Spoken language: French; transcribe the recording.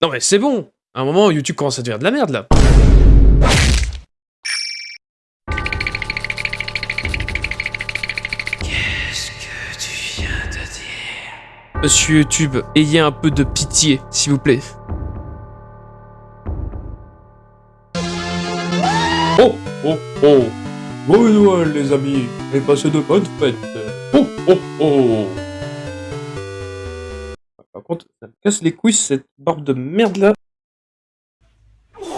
Non mais c'est bon. À un moment, YouTube commence à devenir de la merde, là Monsieur YouTube, ayez un peu de pitié, s'il vous plaît. Oh, oh, oh. Bon Noël, les amis, et passez de bonnes fêtes. Oh, oh, oh. Par contre, ça me casse les couilles, cette barbe de merde là